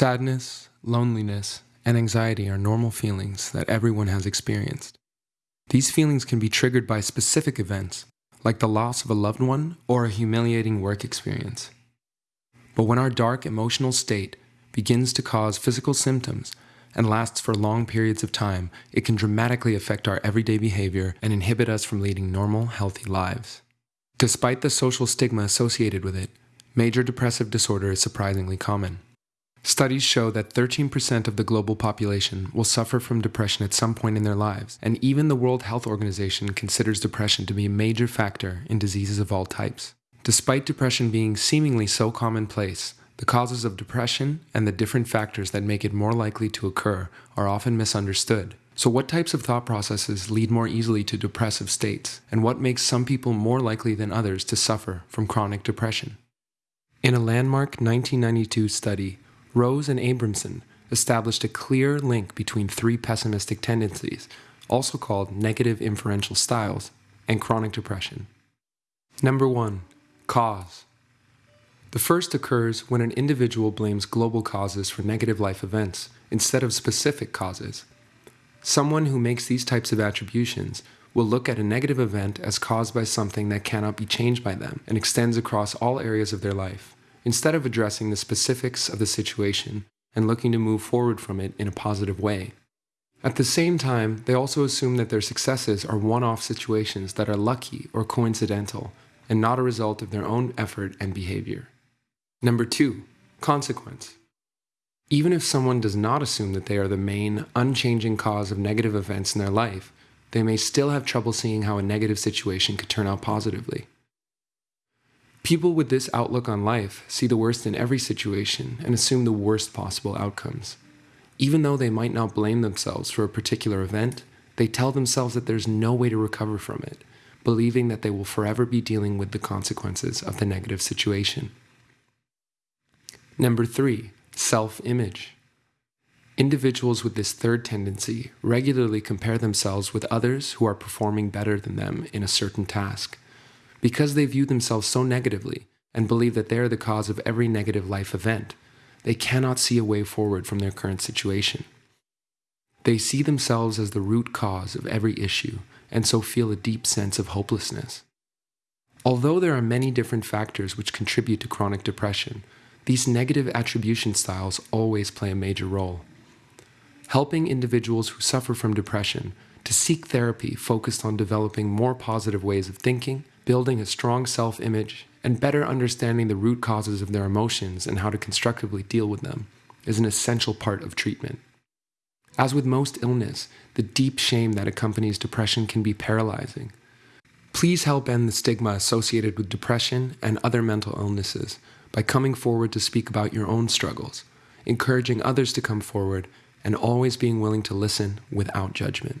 Sadness, loneliness, and anxiety are normal feelings that everyone has experienced. These feelings can be triggered by specific events, like the loss of a loved one or a humiliating work experience. But when our dark emotional state begins to cause physical symptoms and lasts for long periods of time, it can dramatically affect our everyday behavior and inhibit us from leading normal, healthy lives. Despite the social stigma associated with it, major depressive disorder is surprisingly common. Studies show that 13% of the global population will suffer from depression at some point in their lives, and even the World Health Organization considers depression to be a major factor in diseases of all types. Despite depression being seemingly so commonplace, the causes of depression and the different factors that make it more likely to occur are often misunderstood. So, what types of thought processes lead more easily to depressive states, and what makes some people more likely than others to suffer from chronic depression? In a landmark 1992 study, Rose and Abramson established a clear link between three pessimistic tendencies, also called negative inferential styles, and chronic depression. Number one, cause. The first occurs when an individual blames global causes for negative life events instead of specific causes. Someone who makes these types of attributions will look at a negative event as caused by something that cannot be changed by them and extends across all areas of their life instead of addressing the specifics of the situation and looking to move forward from it in a positive way. At the same time, they also assume that their successes are one off situations that are lucky or coincidental and not a result of their own effort and behavior. Number two, consequence. Even if someone does not assume that they are the main, unchanging cause of negative events in their life, they may still have trouble seeing how a negative situation could turn out positively. People with this outlook on life see the worst in every situation and assume the worst possible outcomes. Even though they might not blame themselves for a particular event, they tell themselves that there's no way to recover from it, believing that they will forever be dealing with the consequences of the negative situation. Number three, self image. Individuals with this third tendency regularly compare themselves with others who are performing better than them in a certain task because they view themselves so negatively and believe that they are the cause of every negative life event, they cannot see a way forward from their current situation. They see themselves as the root cause of every issue and so feel a deep sense of hopelessness. Although there are many different factors which contribute to chronic depression, these negative attribution styles always play a major role. Helping individuals who suffer from depression to seek therapy focused on developing more positive ways of thinking, building a strong self image, and better understanding the root causes of their emotions and how to constructively deal with them is an essential part of treatment. As with most illness, the deep shame that accompanies depression can be paralyzing. Please help end the stigma associated with depression and other mental illnesses by coming forward to speak about your own struggles, encouraging others to come forward, and always being willing to listen without judgment.